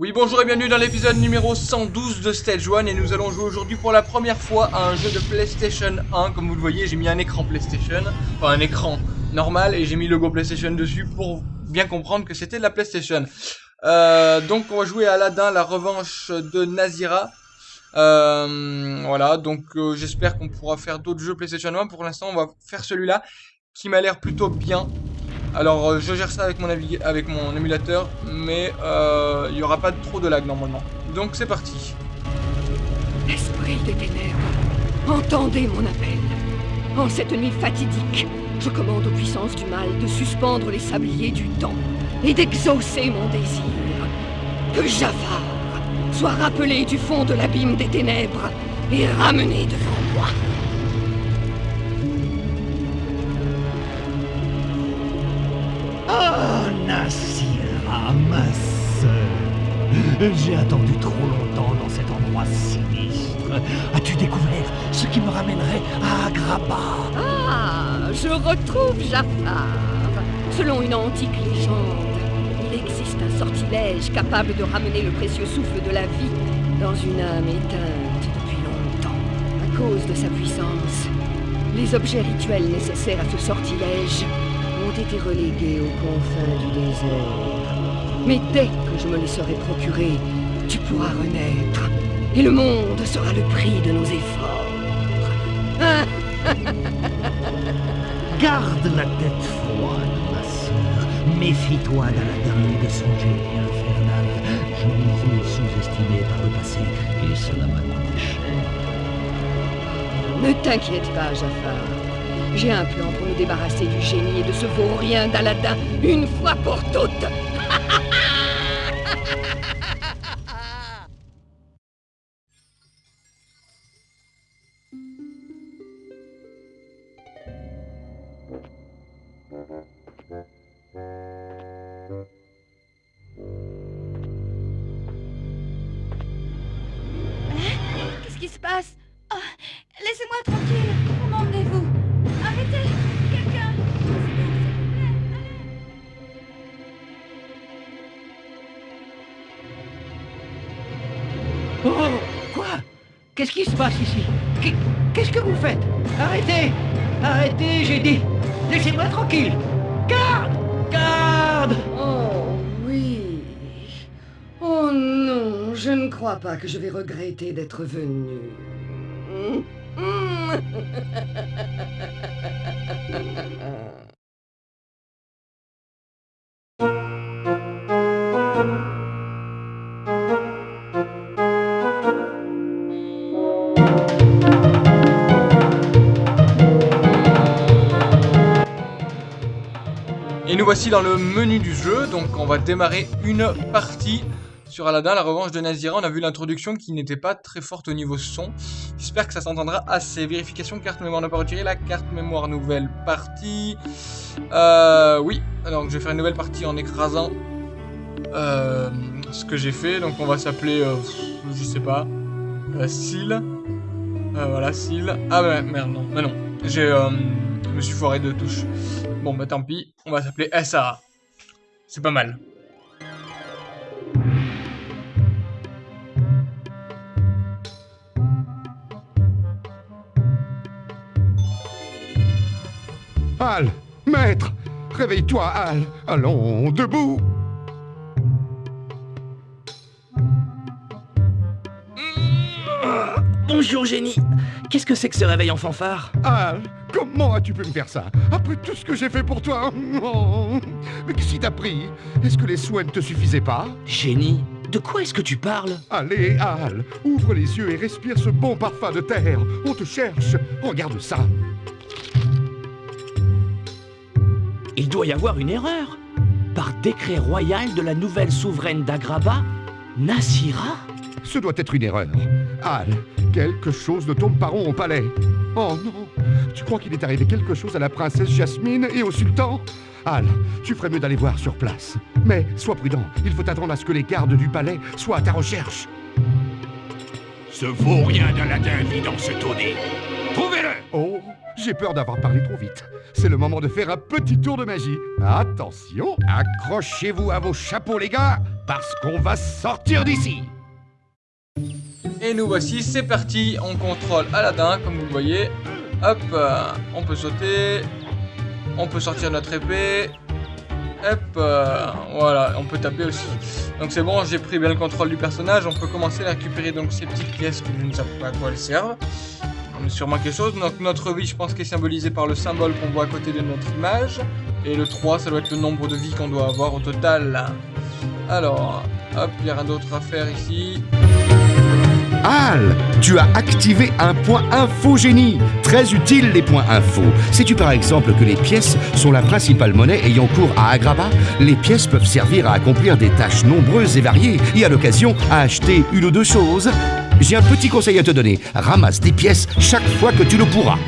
Oui bonjour et bienvenue dans l'épisode numéro 112 de Stage 1 et nous allons jouer aujourd'hui pour la première fois à un jeu de PlayStation 1 Comme vous le voyez j'ai mis un écran PlayStation, enfin un écran normal et j'ai mis le logo PlayStation dessus pour bien comprendre que c'était de la PlayStation. Euh, Donc on va jouer à Aladdin, la revanche de Nazira. Euh, Voilà donc euh, j'espère qu'on pourra faire d'autres jeux PlayStation 1 Pour l'instant on va faire celui-là qui m'a l'air plutôt bien alors euh, je gère ça avec mon, avec mon émulateur, mais euh, il n'y aura pas trop de lag normalement. Donc c'est parti. Esprit des ténèbres, entendez mon appel. En cette nuit fatidique, je commande aux puissances du mal de suspendre les sabliers du temps et d'exaucer mon désir. Que Jafar soit rappelé du fond de l'abîme des ténèbres et ramené devant J'ai attendu trop longtemps dans cet endroit sinistre. As-tu découvert ce qui me ramènerait à Agrabah? Ah, je retrouve Jafar. Selon une antique légende, il existe un sortilège capable de ramener le précieux souffle de la vie dans une âme éteinte depuis longtemps. À cause de sa puissance, les objets rituels nécessaires à ce sortilège ont été relégués aux confins du désert. Mais dès que je me les serai procurés, tu pourras renaître. Et le monde sera le prix de nos efforts. Garde la tête froide, ma sœur. Méfie-toi d'Aladin et de son génie infernal. Je les ai sous-estimés par le passé et cela m'a coûté cher. Ne t'inquiète pas, Jafar. J'ai un plan pour nous débarrasser du génie et de ce vaurien d'Aladin une fois pour toutes. ha ha ha Qu'est-ce qui se passe ici Qu'est- Qu'est-ce que vous faites Arrêtez Arrêtez, j'ai dit Laissez-moi tranquille Garde Garde Oh oui. Oh non, je ne crois pas que je vais regretter d'être venu. nous voici dans le menu du jeu, donc on va démarrer une partie sur Aladdin, la revanche de Nazira. On a vu l'introduction qui n'était pas très forte au niveau son. J'espère que ça s'entendra assez. Vérification, carte mémoire n'a pas retiré, la carte mémoire nouvelle partie. Euh, oui, alors je vais faire une nouvelle partie en écrasant euh, ce que j'ai fait. Donc on va s'appeler, euh, je sais pas, euh, Seal. Voilà, Seal. Ah bah merde, non, mais non. J'ai, je me suis foiré de touche. Bon bah tant pis, on va s'appeler SAA. C'est pas mal. Al Maître Réveille-toi, Al Allons, debout Bonjour génie Qu'est-ce que c'est que ce réveil en fanfare? Al Comment as-tu pu me faire ça Après tout ce que j'ai fait pour toi Oh. Mais qu'est-ce qui t'a pris Est-ce que les soins ne te suffisaient pas Génie De quoi est-ce que tu parles Allez, Al Ouvre les yeux et respire ce bon parfum de terre. On te cherche. Regarde ça. Il doit y avoir une erreur. Par décret royal de la nouvelle souveraine d'Agraba, Nassira Ce doit être une erreur. Al, quelque chose ne tourne pas rond au palais. Oh non Tu crois qu'il est arrivé quelque chose à la princesse Jasmine et au sultan? Al, tu ferais mieux d'aller voir sur place. Mais sois prudent, il faut attendre à ce que les gardes du palais soient à ta recherche. Ce vaurien d'Aladin vit dans ce tonnet. Trouvez-le Oh, j'ai peur d'avoir parlé trop vite. C'est le moment de faire un petit tour de magie. Attention, accrochez-vous à vos chapeaux les gars, parce qu'on va sortir d'ici. Et nous voici, c'est parti, on contrôle Aladdin, comme vous le voyez. Hop, euh, on peut sauter, on peut sortir notre épée. Hop, euh, voilà, on peut taper aussi. Donc c'est bon, j'ai pris bien le contrôle du personnage. On peut commencer à récupérer donc ces petites pièces qui je ne sais pas à quoi elles servent. On a sûrement quelque chose. Donc notre vie, je pense, qui est symbolisée par le symbole qu'on voit à côté de notre image. Et le 3, ça doit être le nombre de vies qu'on doit avoir au total. Alors, hop, il n'y a rien d'autre à faire ici. Al, tu as activé un point info génie. Très utile les points info. Sais-tu par exemple que les pièces sont la principale monnaie ayant cours à Agrabah Les pièces peuvent servir à accomplir des tâches nombreuses et variées et à l'occasion à acheter une ou deux choses. J'ai un petit conseil à te donner. Ramasse des pièces chaque fois que tu le pourras.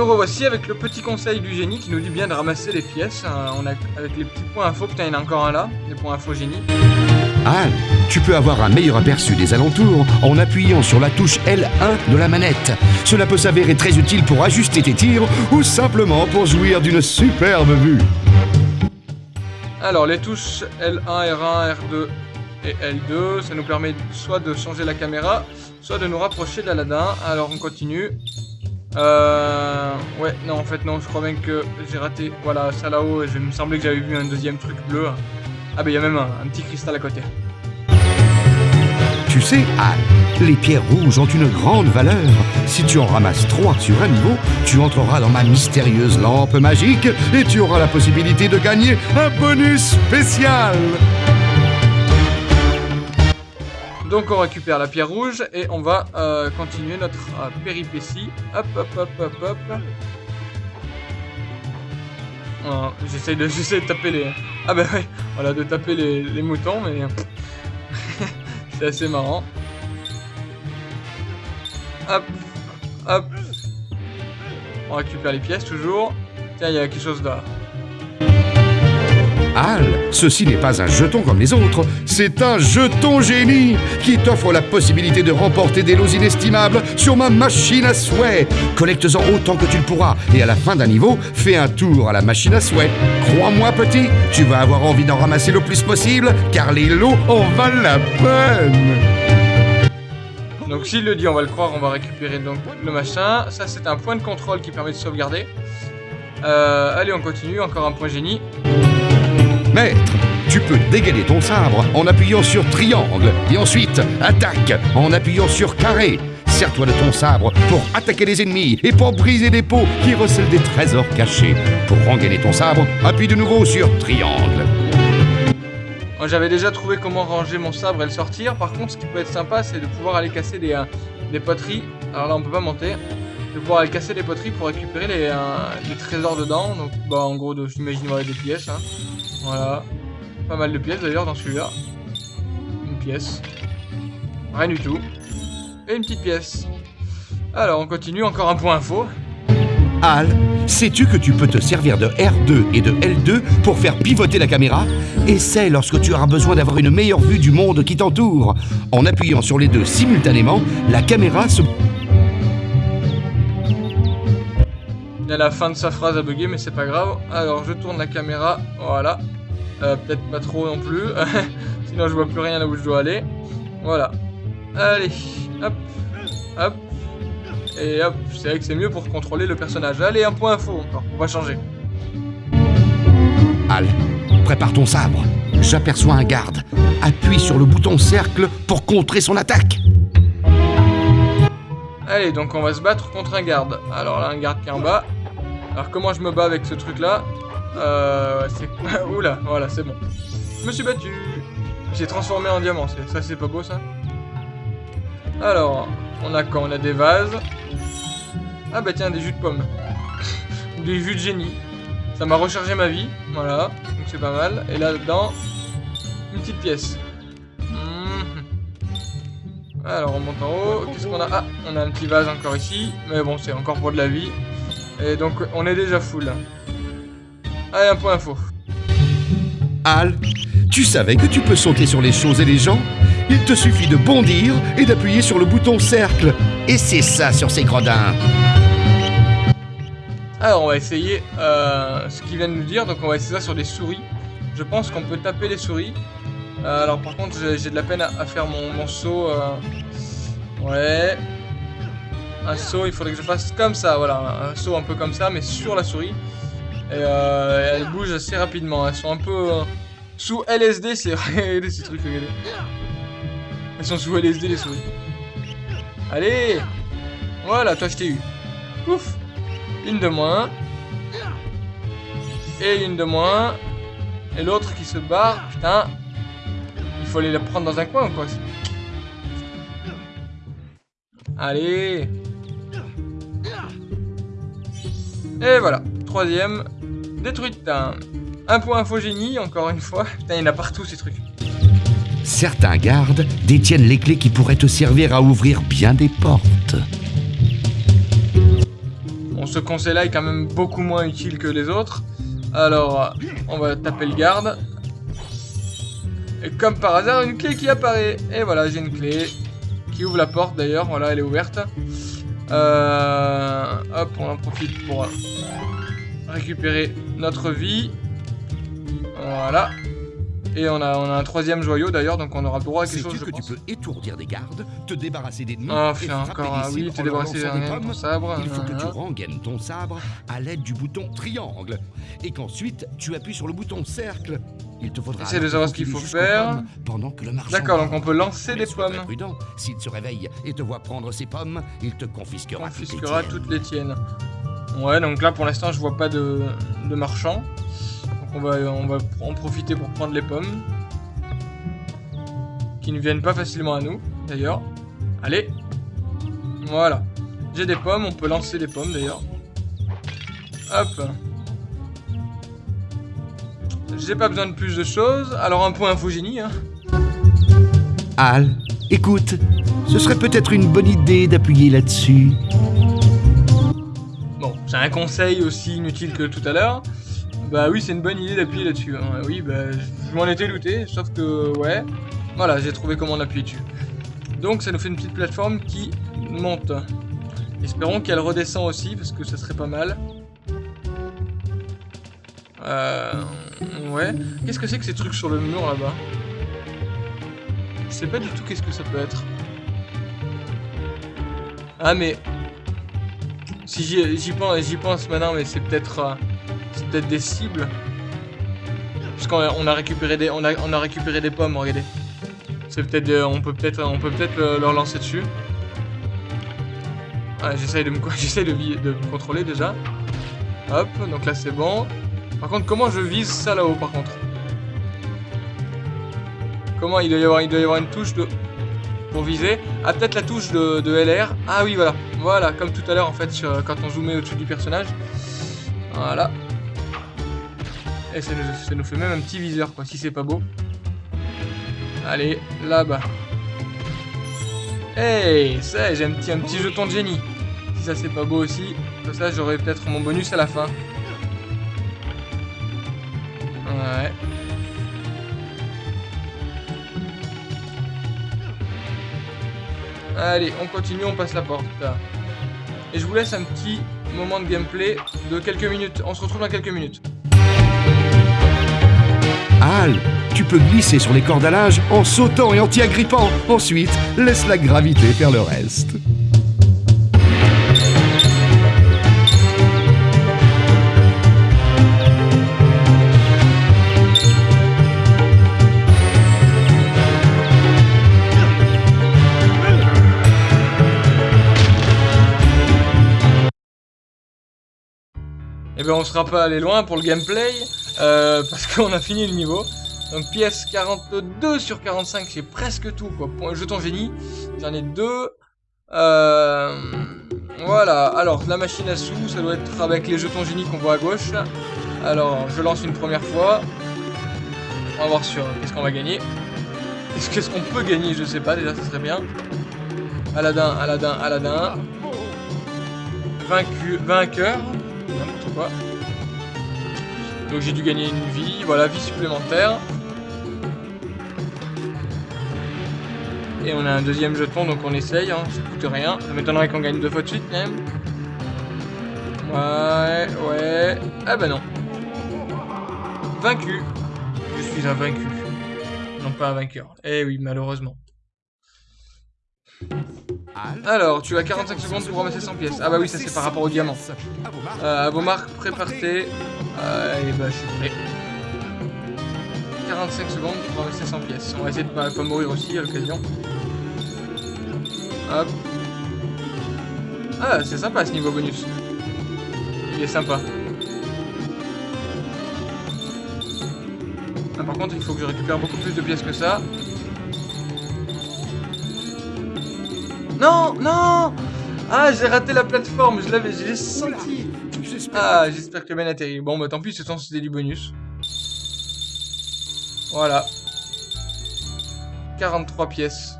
Nous revoici avec le petit conseil du génie qui nous dit bien de ramasser les pièces. Euh, on a, avec les petits points info, putain il y en a encore un là, les points info génie. Al, tu peux avoir un meilleur aperçu des alentours en appuyant sur la touche L1 de la manette. Cela peut s'avérer très utile pour ajuster tes tirs ou simplement pour jouir d'une superbe vue. Alors les touches L1, R1, R2 et L2, ça nous permet soit de changer la caméra, soit de nous rapprocher d'Aladin. Alors on continue. Euh... Ouais, non, en fait, non, je crois bien que j'ai raté. Voilà, ça là-haut, il me semblait que j'avais vu un deuxième truc bleu. Ah, bah, il y a même un, un petit cristal à côté. Tu sais, Al, les pierres rouges ont une grande valeur. Si tu en ramasses trois sur un niveau, tu entreras dans ma mystérieuse lampe magique et tu auras la possibilité de gagner un bonus spécial. Donc, on récupère la pierre rouge et on va euh, continuer notre euh, péripétie. Hop, hop, hop, hop, hop. Voilà, J'essaie de, taper les... Ah bah ouais, voilà, de taper les moutons, mais... C'est assez marrant. Hop, hop. On récupère les pièces toujours. Tiens, il y a quelque chose là. Ceci n'est pas un jeton comme les autres, c'est un jeton génie qui t'offre la possibilité de remporter des lots inestimables sur ma machine à souhait. Collecte-en autant que tu le pourras et à la fin d'un niveau, fais un tour à la machine à souhait. Crois-moi petit, tu vas avoir envie d'en ramasser le plus possible car les lots en valent la peine. Donc s'il le dit, on va le croire, on va récupérer donc le machin. Ça, c'est un point de contrôle qui permet de sauvegarder. Euh, allez, on continue, encore un point génie. Maître, tu peux dégainer ton sabre en appuyant sur triangle et ensuite attaque en appuyant sur carré. Sers-toi de ton sabre pour attaquer les ennemis et pour briser des pots qui recèlent des trésors cachés. Pour rengainer ton sabre, appuie de nouveau sur triangle. J'avais déjà trouvé comment ranger mon sabre et le sortir. Par contre, ce qui peut être sympa, c'est de pouvoir aller casser des, euh, des poteries. Alors là, on peut pas monter. De pouvoir aller casser les poteries pour récupérer les, euh, trésors dedans. Donc, bah, en gros, j'imagine ouais, des pièces. hein. Voilà. Pas mal de pièces d'ailleurs dans celui-là. Une pièce. Rien du tout. Et une petite pièce. Alors, on continue. Encore un point info. Al, sais-tu que tu peux te servir de R2 et de L2 pour faire pivoter la caméra? Essaie lorsque tu auras besoin d'avoir une meilleure vue du monde qui t'entoure. En appuyant sur les deux simultanément, la caméra se... A la fin de sa phrase à bugger, mais c'est pas grave. Alors, je tourne la caméra. Voilà. Euh, Peut-être pas trop non plus. Sinon, je vois plus rien là où je dois aller. Voilà. Allez. Hop. Hop. Et hop. C'est vrai que c'est mieux pour contrôler le personnage. Allez, un point info encore. On va changer. Al, prépare ton sabre. J'aperçois un garde. Appuie sur le bouton cercle pour contrer son attaque. Allez, donc on va se battre contre un garde. Alors là, un garde qui est en bas. Alors, comment je me bats avec ce truc-là Euh... C'est... Oula, voilà, c'est bon. Je me suis battu. J'ai transformé en diamant. Ça, c'est pas beau, ça Alors, on a quoi? On a des vases. Ah bah tiens, des jus de pommes. Des jus de génie. Ça m'a rechargé ma vie. Voilà, donc c'est pas mal. Et là-dedans, une petite pièce. Mhm. Alors on monte en haut, qu'est-ce qu'on a? Ah, on a un petit vase encore ici, mais bon c'est encore pour de la vie. Et donc on est déjà full. Allez, un point info. Al, tu savais que tu peux sauter sur les choses et les gens? Il te suffit de bondir et d'appuyer sur le bouton cercle. Et c'est ça sur ces gredins. Alors, on va essayer euh, ce qu'il vient de nous dire. Donc, on va essayer ça sur des souris. Je pense qu'on peut taper les souris. Euh, alors, par contre, j'ai de la peine à, faire mon, saut. Euh. Ouais. Un saut, il faudrait que je fasse comme ça. Voilà, un saut un peu comme ça, mais sur la souris. Et elles bougent assez rapidement. Elles sont un peu sous LSD. C'est regardez ces trucs, regardez. Elles sont sous LSD, les souris. Allez Voilà, toi, je t'ai eu. Ouf une de moins. Et une de moins. Et l'autre qui se barre. Putain. Il faut aller la prendre dans un coin ou quoi? Allez. Et voilà. Troisième. Détruite. Un point infogénie, encore une fois. Putain, il y en a partout ces trucs. Certains gardes détiennent les clés qui pourraient te servir à ouvrir bien des portes ce conseil-là est quand même beaucoup moins utile que les autres. Alors, on va taper le garde. Et comme par hasard, une clé qui apparaît. Et voilà, j'ai une clé qui ouvre la porte d'ailleurs. Voilà, elle est ouverte. Euh, hop, on en profite pour récupérer notre vie. Voilà. Et on a, on a un troisième joyau d'ailleurs, donc on aura le droit à quelque chose, je que tu peux étourdir des gardes, te débarrasser d'ennemis Ah, fait encore, ah oui, te débarrasser de ton sabre. Il faut que tu rengaines ton sabre à l'aide du bouton triangle, et qu'ensuite tu appuies sur le bouton cercle. Il te faudra de savoir ce qu'il faut faire. Pendant que le D'accord, donc on peut lancer des pommes. prudent. S'il se réveille et te voit prendre ses pommes, il te confisquera, confisquera toutes, les tiennes. Ouais, donc là pour l'instant je vois pas de, de marchand. On va, on va en profiter pour prendre les pommes. Qui ne viennent pas facilement à nous, d'ailleurs. Allez. Voilà. J'ai des pommes, on peut lancer des pommes, d'ailleurs. Hop. J'ai pas besoin de plus de choses. Alors un point infogénie, hein. Al, écoute. Ce serait peut-être une bonne idée d'appuyer là-dessus. Bon, c'est un conseil aussi inutile que tout à l'heure. Bah oui, c'est une bonne idée d'appuyer là-dessus. Hein. Oui, bah je m'en étais douté, sauf que ouais. Voilà, j'ai trouvé comment l'appuyer dessus. Donc ça nous fait une petite plateforme qui monte. Espérons qu'elle redescend aussi, parce que ça serait pas mal. Euh... Ouais. Qu'est-ce que c'est que ces trucs sur le mur là-bas? Je sais pas du tout qu'est-ce que ça peut être. Ah mais... Si j'y pense, maintenant, mais c'est peut-être... Euh, c'est peut-être des cibles. Puisqu'on a récupéré des, on a, on a récupéré des pommes, regardez. C'est peut-être, on peut peut-être, peut leur lancer dessus. J'essaye de me, de, de me contrôler déjà. Hop, donc là c'est bon. Par contre, comment je vise ça là-haut, par contre Comment il doit y avoir, une touche de pour viser. Ah, peut-être la touche de, LR. Ah oui, voilà. Voilà, comme tout à l'heure en fait, quand on zoomait au-dessus du personnage. Voilà. Et ça nous, fait même un petit viseur, quoi, si c'est pas beau. Allez, là-bas. Hey, ça, j'ai un petit, un petit jeton de génie. Si ça c'est pas beau aussi, ça j'aurai peut-être mon bonus à la fin. Allez, on continue, on passe la porte. Et je vous laisse un petit moment de gameplay de quelques minutes. On se retrouve dans quelques minutes. Al, tu peux glisser sur les cordages en sautant et en t'y agrippant. Ensuite, laisse la gravité faire le reste. Eh ben on sera pas allé loin pour le gameplay. Euh, parce qu'on a fini le niveau. Donc pièce 42 sur 45, c'est presque tout quoi. Pour un jeton génie, j'en ai deux. Euh, voilà, alors la machine à sous, ça doit être avec les jetons génie qu'on voit à gauche. Alors je lance une première fois. On va voir sur qu'est-ce qu'on va gagner. Qu'est-ce qu'on peut gagner, je sais pas, déjà ça serait bien. Aladdin, Aladdin, Aladdin. Vaincu, vainqueur. Quoi. Donc j'ai dû gagner une vie, voilà, vie supplémentaire. Et on a un deuxième jeton, donc on essaye, hein, ça coûte rien. Ça m'étonnerait qu'on gagne deux fois de suite, même. Ouais, ouais. Ah bah non. Vaincu. Je suis un vaincu. Non pas un vainqueur. Eh oui, malheureusement. Al, Alors, tu as 45 secondes pour ramasser 100 pièces. Ah bah oui, ça c'est par rapport au diamant. Euh, vos marques, préparez. Allez, bah je suis prêt. 45 secondes pour ramasser 100 pièces. On va essayer de pas, pas mourir aussi à l'occasion. Hop. Ah, c'est sympa ce niveau bonus. Il est sympa. Ah, par contre, il faut que je récupère beaucoup plus de pièces que ça. Non, non Ah, j'ai raté la plateforme, je l'avais, je l'ai senti. J'espère. Ah, j'espère que Ben atterrit. Bon, bah tant pis, ce temps c'était du bonus. Voilà. 43 pièces.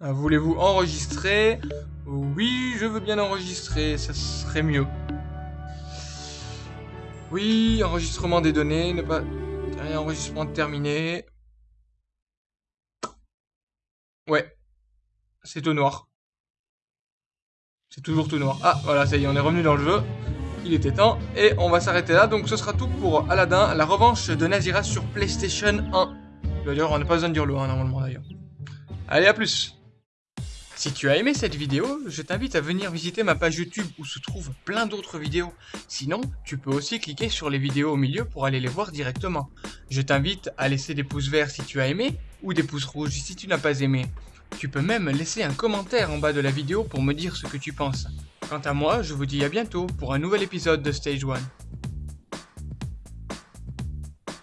Ah, Voulez-vous enregistrer? Oui, je veux bien enregistrer, ça serait mieux. Oui, enregistrement des données, ne pas... Enregistrement terminé. Ouais. C'est tout noir. C'est toujours tout noir. Ah, voilà, ça y est, on est revenu dans le jeu. Il était temps. Et on va s'arrêter là. Donc ce sera tout pour Aladdin, la revanche de Nazira sur PlayStation 1. D'ailleurs, on n'a pas besoin de dire le 1 normalement d'ailleurs. Allez, à plus si tu as aimé cette vidéo, je t'invite à venir visiter ma page YouTube où se trouvent plein d'autres vidéos. Sinon, tu peux aussi cliquer sur les vidéos au milieu pour aller les voir directement. Je t'invite à laisser des pouces verts si tu as aimé ou des pouces rouges si tu n'as pas aimé. Tu peux même laisser un commentaire en bas de la vidéo pour me dire ce que tu penses. Quant à moi, je vous dis à bientôt pour un nouvel épisode de Stage 1.